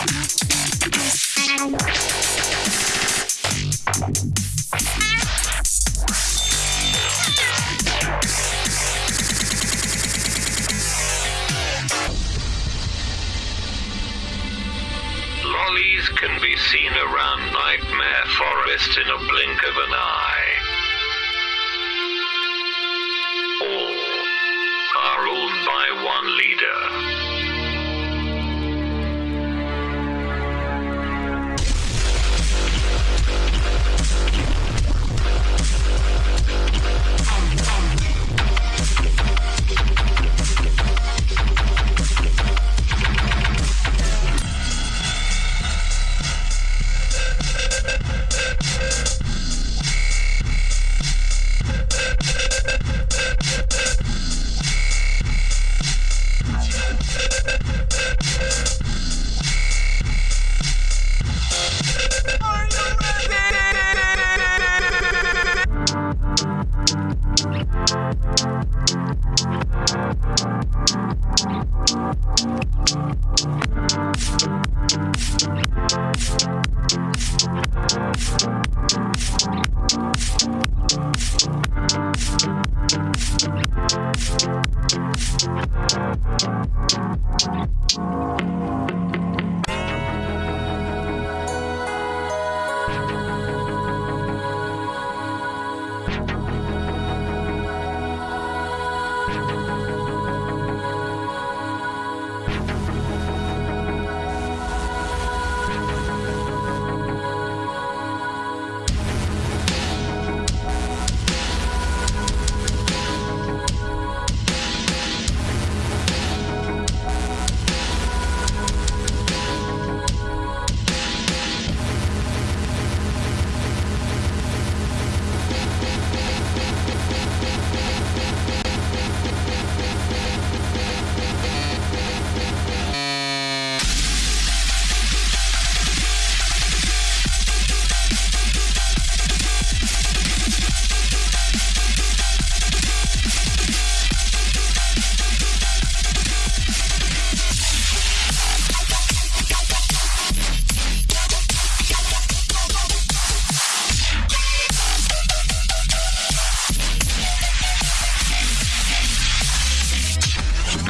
Lollies can be seen around Nightmare Forest in a blink of an eye. Thank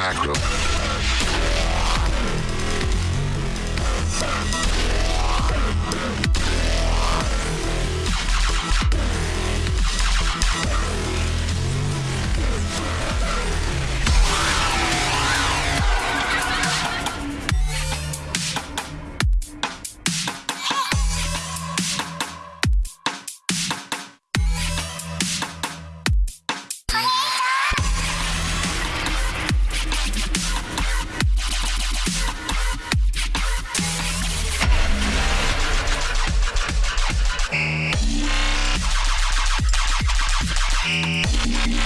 macro. Yeah.